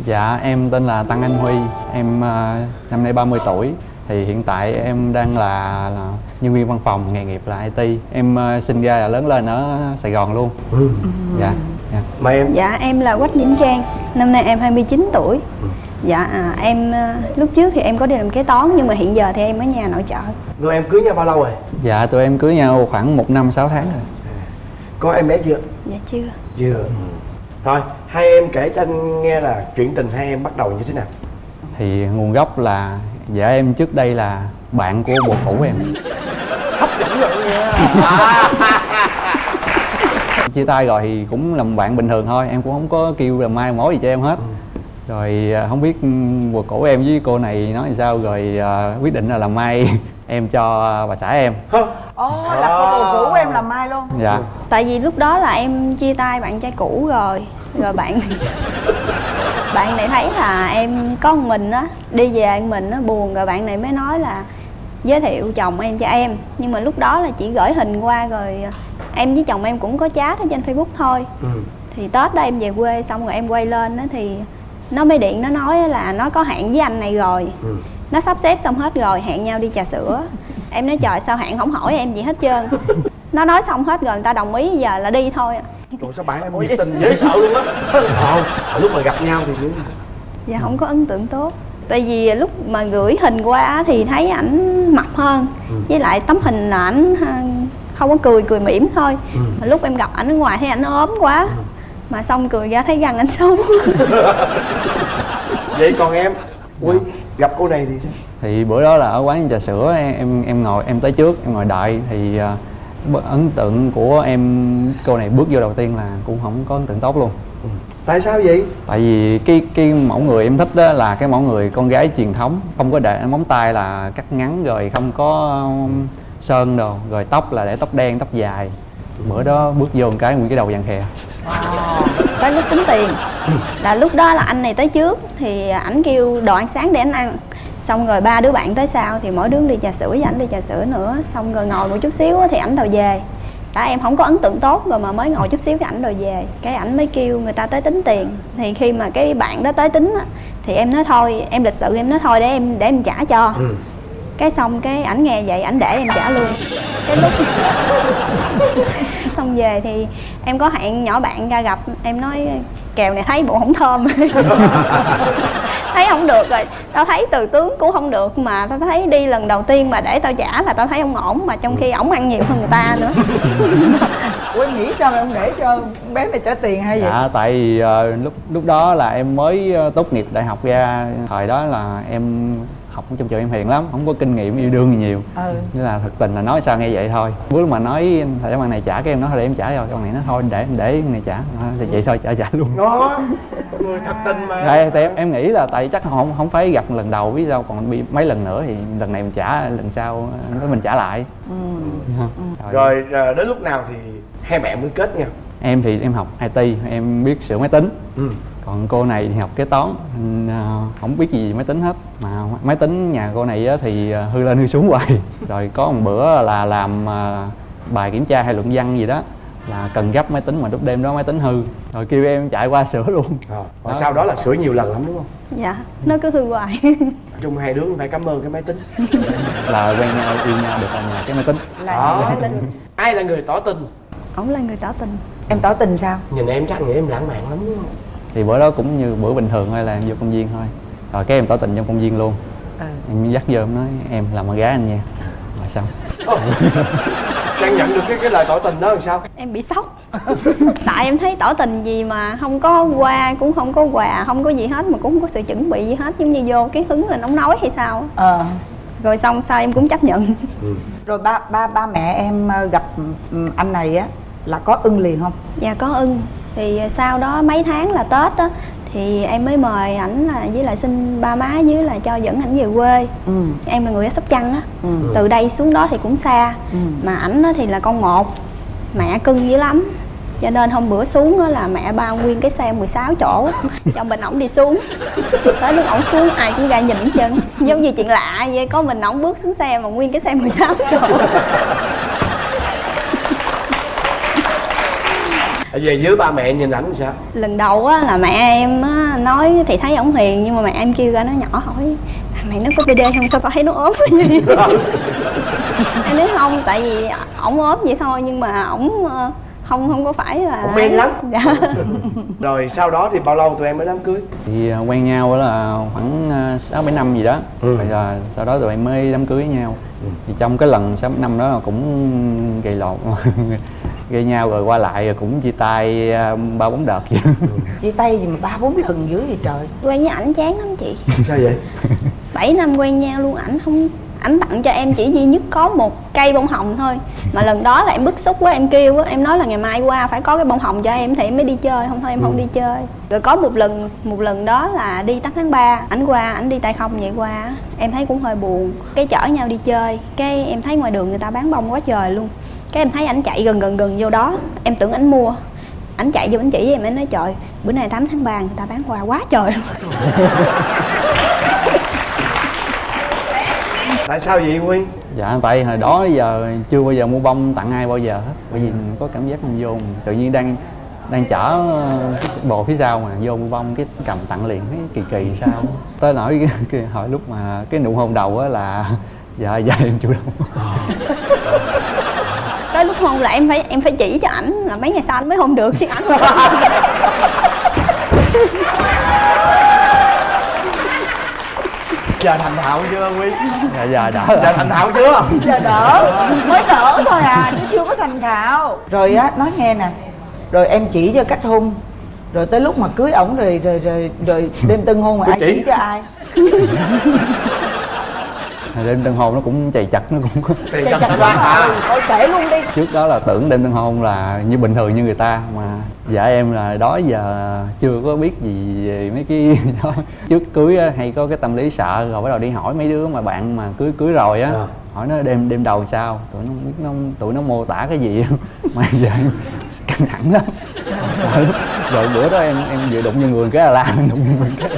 Dạ em tên là Tăng Anh Huy. Em ờ, năm nay 30 tuổi. Thì hiện tại em đang là, là nhân viên văn phòng nghề nghiệp là IT Em ờ, sinh ra và lớn lên ở Sài Gòn luôn. Dạ, dạ. mời em? Dạ em là Quách Vĩnh Trang. Năm nay em 29 tuổi. Dạ à, em à, lúc trước thì em có đi làm kế toán Nhưng mà hiện giờ thì em ở nhà nội trợ. Người em cưới nhau bao lâu rồi? Dạ tụi em cưới nhau khoảng 1 năm 6 tháng rồi. Có em bé chưa? Dạ chưa. Chưa rồi hai em kể cho anh nghe là chuyện tình hai em bắt đầu như thế nào. Thì nguồn gốc là Dạ em trước đây là bạn của bồ cũ em. Chia tay rồi thì cũng làm bạn bình thường thôi Em cũng không có kêu là mai mối gì cho em hết. Rồi à, không biết ừ, bồ cũ em với cô này nói làm sao Rồi à, quyết định là làm mai em cho bà xã em. Ồ là cô bồ cũ của em làm mai luôn. Dạ. Tại vì lúc đó là em chia tay bạn trai cũ rồi Rồi bạn Bạn này thấy là em có một mình á Đi về một mình á buồn Rồi bạn này mới nói là Giới thiệu chồng em cho em Nhưng mà lúc đó là chỉ gửi hình qua rồi Em với chồng em cũng có chat ở trên Facebook thôi ừ. thì tết đó em về quê xong rồi em quay lên đó thì nó mới điện nó nói là nó có hẹn với anh này rồi Ừ. nó sắp xếp xong hết rồi hẹn nhau đi trà sữa em nói trời sao hẹn không hỏi em gì hết trơn nó nói xong hết rồi người ta đồng ý giờ là đi thôi à. Rồi sao bạn em nhiệt tình dễ sợ luôn á. Không, lúc mà gặp nhau thì như dạ không có ấn tượng tốt. Tại vì lúc mà gửi hình qua á thì thấy ảnh mập hơn. Với lại tấm hình là ảnh ha, không có cười cười mỉm thôi. Mà lúc em gặp ảnh ở ngoài thấy ảnh ốm quá. Mà xong cười ra thấy răng ảnh xấu Vậy còn em? Ui, gặp cô này thì sao? thì bữa đó là ở quán trà sữa em em, em ngồi em tới trước em ngồi đợi. Thì à, ấn tượng của em cô này bước vô đầu tiên là cũng không có ấn tượng tốt luôn. Tại sao vậy? Tại vì cái cái mẫu người em thích đó là cái mẫu người con gái truyền thống không có để móng tay là cắt ngắn rồi không có um, sơn đồ rồi tóc là để tóc đen tóc dài. Bữa đó bước vô một cái nguyên cái đầu vàng khè tới lúc tính tiền. Là lúc đó là anh này tới trước thì ảnh kêu đồ ăn sáng để anh ăn xong rồi ba đứa bạn tới sau thì mỗi đứa đi trà sữa với ảnh đi trà sữa nữa. Xong rồi ngồi một chút xíu thì ảnh đòi về. Đã em không có ấn tượng tốt rồi mà mới ngồi chút xíu cái ảnh đòi về. Cái ảnh mới kêu người ta tới tính tiền. Thì khi mà cái bạn đó tới tính á thì em nói thôi em lịch sự em nói thôi để em để em trả cho. Cái xong cái ảnh nghe vậy ảnh để em trả luôn. Cái lúc xong về thì em có hẹn nhỏ bạn ra gặp. Em nói kèo này thấy bộ không thơm thấy không được rồi. Tao thấy từ tướng cũng không được mà tao thấy đi lần đầu tiên mà để tao trả là tao thấy không ổn mà trong khi ổng ăn nhiều hơn người ta nữa. Ủa em nghĩ sao mà em để cho bé này trả tiền hay vậy? Dạ tại vì ờ, lúc lúc đó là em mới ờ, tốt nghiệp đại học ra. Thời đó là em học trong trường em hiền lắm không có kinh nghiệm yêu đương gì nhiều. Ừ. Nên là thật tình là nói sao nghe vậy thôi. Bữa mà nói thầy bạn này trả cái em nói thôi để em trả rồi con này nó thôi để để con này trả. À, thì vậy thôi trả trả luôn. Đó. Người thật tình mà. Tại, tại em, em nghĩ là tại chắc không không phải gặp lần đầu biết sao còn bị mấy lần nữa thì lần này mình trả lần sau nó mình trả lại. Rồi. rồi à, đến lúc nào thì hai mẹ mới kết nhau em thì em học IT em biết sửa máy tính. Ừ. còn cô này thì học kế toán à, không biết gì về máy tính hết. Mà máy tính nhà cô này á thì à, hư lên hư xuống hoài. Rồi có một bữa là làm à, bài kiểm tra hay luận văn gì đó là cần gấp máy tính mà lúc đêm đó máy tính hư. Rồi kêu em chạy qua sửa luôn. Rồi và sau đó là sửa nhiều lần lắm đúng không? Dạ nó cứ hư hoài. Nói chung hai đứa phải cảm ơn cái máy tính. Là quen nhau yêu nhau được nhà cái máy tính. Đó ai là người tỏ tình? Ổng là người tỏ tình. Em tỏ tình sao? Nhìn em chắc nghĩ em lãng mạn lắm đúng không thì bữa đó cũng như bữa bình thường thôi là em vô công viên thôi. Rồi cái em tỏ tình trong công viên luôn. Ừ. em dắt vô em nói em làm con gái anh nha. Rồi xong Trang nhận được cái cái lời tỏ tình đó làm sao? Em bị sốc. Tại em thấy tỏ tình gì mà không có qua cũng không có quà không có gì hết mà cũng không có sự chuẩn bị gì hết. Giống như vô cái hứng là nóng nói hay sao ờ. Rồi xong sau em cũng chấp nhận. Rồi ba ba ba mẹ em ờ, gặp ừ, anh này á là có ưng liền không? Dạ có ưng thì sau đó mấy tháng là tết á thì em mới mời ảnh là với lại xin ba má với là cho dẫn ảnh về quê. Ừ. Em là người ở sóc trăng á. Ừ. Từ đây xuống đó thì cũng xa. Ừ. Mà ảnh thì là con một mẹ cưng dữ lắm. Cho nên hôm bữa xuống á là mẹ bao nguyên cái xe 16 chỗ cho mình ổng đi xuống. Tới lúc ổng xuống ai cũng ra nhìn trơn. Giống như chuyện lạ vậy có mình ổng bước xuống xe mà nguyên cái xe 16 chỗ về dưới ba mẹ nhìn ảnh sao? Lần đầu á là mẹ em á nói thì thấy ổng hiền nhưng mà mẹ em kêu ra nó nhỏ hỏi thằng này nó có BD không? Sao con thấy nó ốm? Cái gì em nói không tại vì ổng ốm vậy thôi nhưng mà ổng ờ, không không có phải là Ổng men lắm. dạ. Rồi sau đó thì bao lâu tụi em mới đám cưới? Thì à, quen nhau là khoảng à, sáu bảy năm gì đó. Ừ. rồi là sau đó tụi em mới đám cưới với nhau thì trong cái lần sáu bảy năm đó là cũng gây lộn gây nhau rồi qua lại rồi cũng chia tay à, ba bốn đợt vậy. Chia tay gì mà ba bốn lần dữ vậy trời? Quen với ảnh chán lắm chị. Sao vậy? 7 năm quen nhau luôn ảnh không ảnh tặng cho em chỉ duy nhất có một cây bông hồng thôi. Mà lần đó là em bức xúc quá em kêu á em nói là ngày mai qua phải có cái bông hồng cho em thì em mới đi chơi không thôi em không đi chơi. Rồi có một lần một lần đó là đi tắt tháng 3 ảnh qua ảnh đi tay không vậy qua em thấy cũng hơi buồn. Cái chở nhau đi chơi cái em thấy ngoài đường người ta bán bông quá trời luôn cái em thấy ảnh chạy gần gần gần vô đó em tưởng ảnh mua. Ảnh chạy vô ảnh chỉ với em em nói trời bữa nay 8 tháng 3 người ta bán hoa quá trời luôn. Tại sao vậy nguyên dạ tại hồi đó giờ chưa bao giờ mua bông tặng ai bao giờ hết. Bởi vì mình có cảm giác mình vô mình tự nhiên đang đang chở ờ, cái bồ phía sau mà vô mua bông cái cầm tặng liền thấy kỳ kỳ sao? Tới nỗi hồi lúc mà cái nụ hôn đầu á là dạ dạ em chủ động tới lúc hôn là em phải em phải chỉ cho ảnh là mấy ngày sau anh mới hôn được chứ ảnh giờ thành thạo chưa nguyên dạ dạ đã giờ thành thạo chưa? Giờ đỡ. Mới đỡ thôi à chứ chưa có thành thạo. Rồi á nói nghe nè. Rồi em chỉ cho cách hôn. Rồi tới lúc mà cưới ổng rồi rồi rồi rồi đêm tân hôn rồi Tôi ai chỉ. chỉ cho ai đêm tân hôn nó cũng chày chặt nó cũng Tiền chặt quá hả? thôi kể luôn đi. Trước đó là tưởng đêm tân hôn là như bình thường như người ta mà dạ em là đó giờ chưa có biết gì về mấy cái đó. Trước cưới á, hay có cái tâm lý sợ rồi bắt đầu đi hỏi mấy đứa mà bạn mà cưới cưới rồi á Ờ. hỏi nó đêm đêm đầu sao? Tụi nó không biết nó tụi nó mô tả cái gì mà giờ căng thẳng lắm. Rồi, rồi bữa đó em em vừa đụng vô người cái là la đụng vô người cái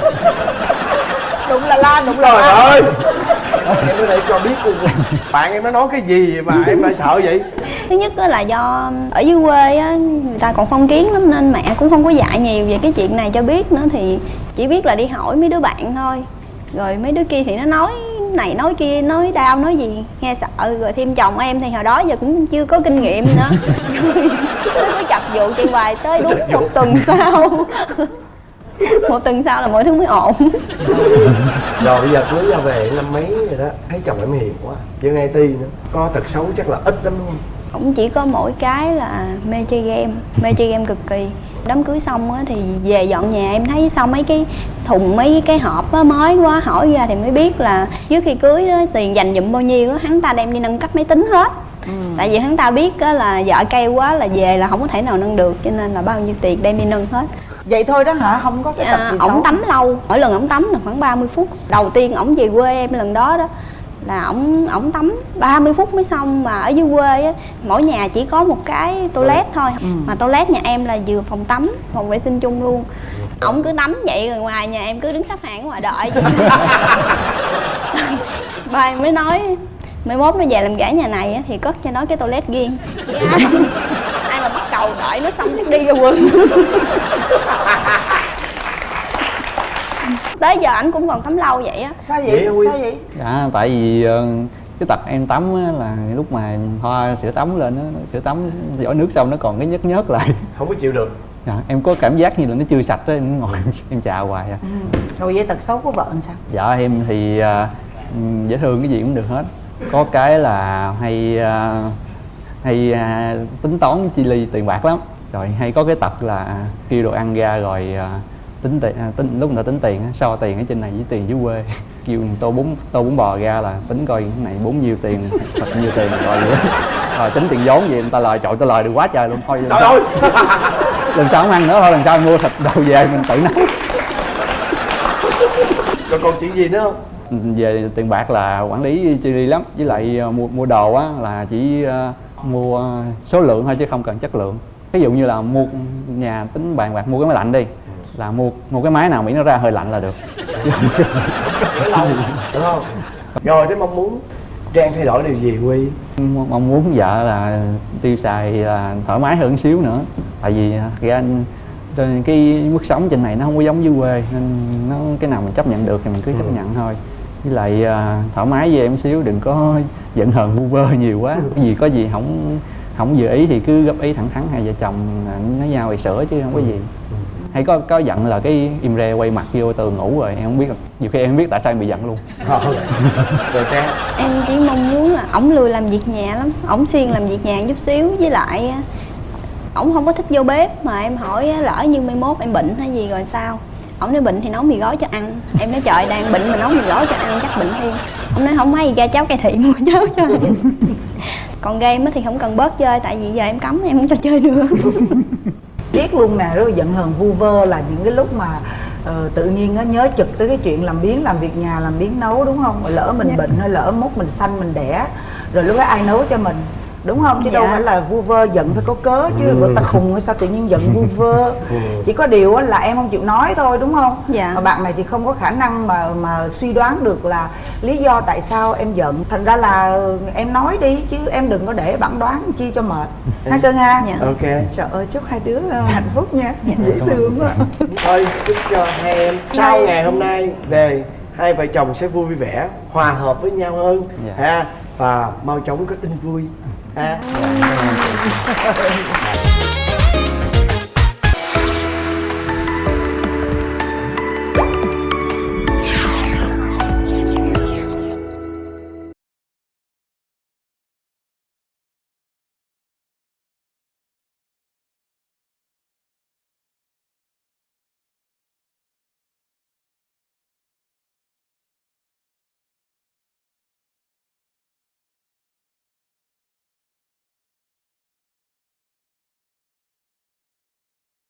đụng là la đụng là Trời la ơi Em ở đây cho biết luôn Bạn em nó nói cái gì mà em lại sợ vậy? Thứ nhất á là do ở dưới quê á người ta còn phong kiến lắm nên mẹ cũng không có dạy nhiều về cái chuyện này cho biết nữa thì chỉ biết là đi hỏi mấy đứa bạn thôi. Rồi mấy đứa kia thì nó nói này nói kia nói đau nói gì nghe sợ. Rồi thêm chồng em thì hồi đó giờ cũng chưa có kinh nghiệm nữa. Nó cứ chập vụ chị hoài tới đúng một tuần sau một tuần sau là mọi thứ mới ổn. Rồi bây giờ cưới ra về năm mấy rồi đó. Thấy chồng em hiền quá Dân IT nữa. Có tật xấu chắc là ít lắm đúng không? Cũng chỉ có mỗi cái là mê chơi game mê chơi game cực kỳ. Đám cưới xong á thì về dọn nhà em thấy sau mấy cái thùng mấy cái hộp á mới quá hỏi ra thì mới biết là trước khi cưới đó tiền dành dụm bao nhiêu á hắn ta đem đi nâng cấp máy tính hết. Tại vì hắn ta biết á là vợ cay quá là về là không có thể nào nâng được cho nên là bao nhiêu tiền đem đi nâng hết vậy thôi đó hả? Không có cái tật à, gì ổng tắm lâu. Mỗi lần ổng tắm là khoảng 30 phút. Đầu tiên ổng về quê em lần đó đó là ổng ổng tắm 30 phút mới xong mà ở dưới quê á mỗi nhà chỉ có một cái toilet thôi. Mà toilet nhà em là vừa phòng tắm phòng vệ sinh chung luôn. Ổng cứ tắm vậy rồi ngoài nhà em cứ đứng xếp hàng ở ngoài đợi. Ba em mới nói mai mốt nó về làm gã nhà này á, thì cất cho nó cái toilet riêng Cầu đợi nó xong chắc đi ra quần. Tới giờ ảnh cũng còn tắm lâu vậy á. Sao Vậy? Sao vậy? Dạ, tại vì ờ, cái tật em tắm á, là lúc mà hoa sữa tắm lên á, sữa tắm giỏ nước xong nó còn cái nhớt nhớt lại. Không có chịu được. Dạ, em có cảm giác như là nó chưa sạch á, em ngồi em chà hoài à. rồi vậy tật xấu của vợ làm sao? Dạ em thì ừm, dễ thương cái gì cũng được hết. Có cái là hay ờ, hay à, tính toán chi ly tiền bạc lắm. Rồi hay có cái tật là kêu đồ ăn ra rồi à, tính tiền à, tính lúc người ta tính tiền so tiền ở trên này với tiền dưới quê kêu tô bún tô bún bò ra là tính coi cái này bốn nhiêu tiền thật nhiêu tiền rồi vậy. rồi tính tiền vốn gì người ta lời trội ta lời được quá trời luôn thôi lần Trời sau, ơi lần sau không ăn nữa thôi lần sau mua thịt đồ về mình tự nấu Rồi còn chuyện gì nữa không về tiền bạc là quản lý chi ly lắm với lại ờ, mua mua đồ á là chỉ ờ, mua số lượng thôi chứ không cần chất lượng. Ví dụ như là mua nhà tính bàn bạc mua cái máy lạnh đi là mua mua cái máy nào miễn nó ra hơi lạnh là được. Lâu Đúng không? Rồi thế mong muốn Trang thay đổi điều gì Huy? Mong muốn vợ là tiêu xài là thoải mái hơn xíu nữa. Tại vì à, ra trên cái mức sống trên này nó không có giống dưới quê nên nó cái nào mình chấp nhận được thì mình cứ chấp nhận thôi với lại à, thoải mái với em xíu đừng có giận hờn vu vơ nhiều quá. Cái gì có gì không không vừa ý thì cứ góp ý thẳng thắn hai vợ chồng à, nói nhau thì sửa chứ không có gì. Hay có có giận là cái im re quay mặt vô tường ngủ rồi em không biết nhiều khi em không biết tại sao em bị giận luôn. Ờ. Rồi Trang? Em chỉ mong muốn là ổng lười làm việc nhà lắm ổng siêng làm việc nhà chút xíu. Với lại á, ổng không có thích vô bếp mà em hỏi á, lỡ như mai mốt em bệnh hay gì rồi sao ổng nói bệnh thì nấu mì gói cho ăn. Em nói trời đang bệnh mà nấu mì gói cho ăn chắc bệnh thêm ổng nói không may ra cháo cải thị mua cháo cho. Còn game thì không cần bớt chơi tại vì giờ em cấm em không cho chơi nữa. Biết luôn nè rồi giận hờn vu vơ là những cái lúc mà ờ, tự nhiên nó nhớ trực tới cái chuyện làm biếng làm việc nhà làm biếng nấu đúng không? Rồi lỡ mình Dạ. bệnh hay lỡ mốt mình sanh mình đẻ rồi lúc đó ai nấu cho mình đúng không? Chứ đâu Dạ. phải là vu vơ giận phải có cớ chứ. Ừ. bộ ta khùng hay sao tự nhiên giận vu vơ? Chỉ có điều là em không chịu nói thôi đúng không? Dạ. mà bạn này thì không có khả năng mà mà suy đoán được là lý do tại sao em giận. Thành ra là em nói đi chứ em đừng có để bản đoán chi cho mệt. Ha cưng ha Dạ. Ok. Trời ơi chúc hai đứa ờ, hạnh phúc nha. Dễ thương quá. Thôi chúc cho hai em Sau ngày hôm nay về Hai vợ chồng sẽ vui vẻ Hòa hợp với nhau hơn. Dạ. ha? Và mau chóng có tin vui ha